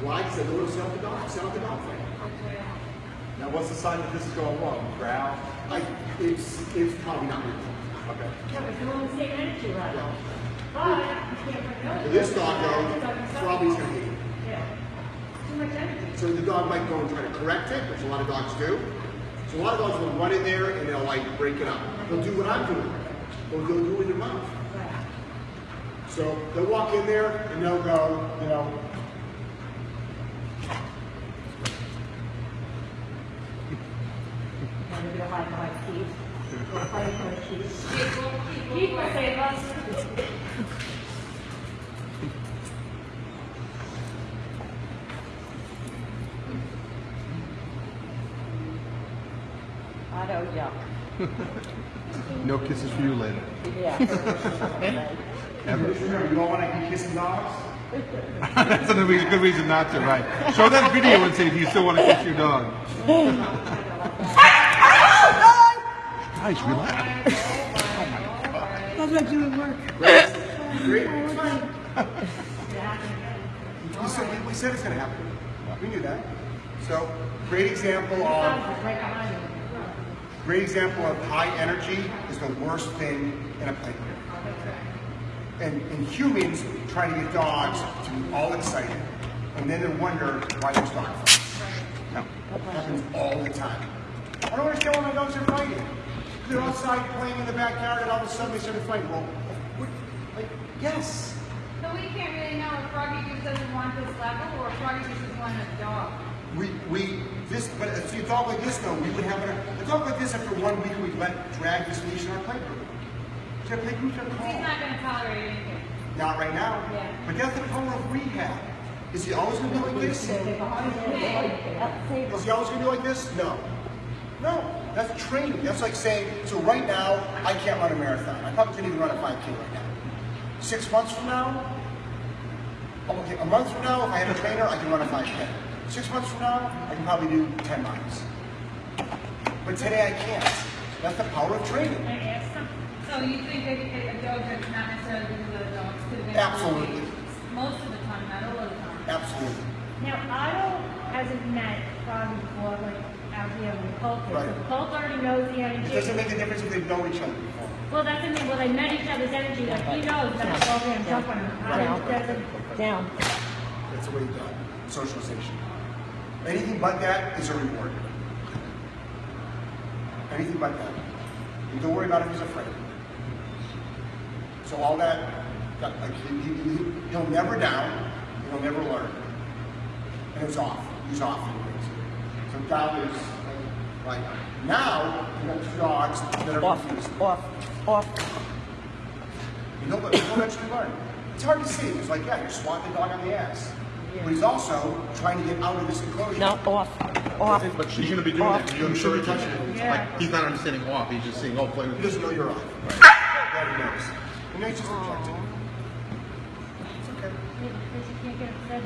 Why? Because they want to up the dog, up the dog fight. Now, what's the sign that this is going wrong? Growl? Like, it's, it's probably not real. Okay. Yeah, but you're on the same energy level. But you can't bring it up. But this dog, though, probably is gonna hate it. Yeah. Too much energy. So the dog might go and try to correct it, which a lot of dogs do. So a lot of dogs will run in there and they'll like break it up. They'll do what I'm doing. They'll, they'll do it in their mouth. Right. So they'll walk in there and they'll go, you know, It'll be a high five, Keith. High five, Keith. Keith save us. Otto, yuck. No kisses for you later. Yeah. Ever. you don't want to be kissing dogs. That's a good reason not to, right? Show that video and see if you still want to kiss your dog. Guys, relax. That's what you would work. Great. It's fine. We said, we, we said it's going to happen. We knew that. So, great example of Right behind you. great example of high energy is the worst thing in a playground. And, and humans trying to get dogs to be all excited, and then they wonder why there's dog fights. No, it happens all the time. I don't understand why my dogs are fighting. They're outside playing in the backyard, and all of a sudden they start to fight. Well, like, yes. So we can't really know if Froggy just doesn't want this level or if Froggy just doesn't want a dog. We, we, this, but if you dog like this though, we would have a, a dog like this after one week we'd let drag this leash in our playroom. So our playroom's gonna He's not gonna tolerate anything. Not right now. Yeah. But that's the power of rehab. Is he always gonna be like this? Is he always gonna be like this? No. No. That's training. That's like saying, so right now, I can't run a marathon. I probably couldn't even run a 5K right now. Six months from now, okay, a month from now, if I had a trainer, I can run a 5K. Six months from now, I can probably do 10 miles. But today I can't. That's the power of training. Can I ask something? So you think that a dog that's not necessarily good with other dogs could eventually. Absolutely. Most of the time, not all of the time. Absolutely. Now, Otto hasn't met Froggy before, like, out here with Colt. is. Right. So Colt already knows the It doesn't make a difference if they know each other before. Well, that's the thing, well, they met each other's energy, like, he knows that the program jump on him. Otto doesn't. Down. That's the way you do it. Socialization. Anything but that is a reward. Anything but that. And don't worry about if he's afraid. So all that, that like he, he, he- he'll never down, and he'll never learn. And it's off. He's off. So down is like now you got two dogs that are confused. Off, off. You know, but he'll eventually learn. It's hard to see. It's like, yeah, you're swatting the dog on the ass. But he's also trying to get out of this enclosure. No, off, off. But you shouldn't be doing Off. that. You You shouldn't be touching it. it. Like, he's not understanding off. He's just saying, oh, play with He this. doesn't know you're off. That he knows. And he's just objecting. It's okay. Yeah, because you can't get upset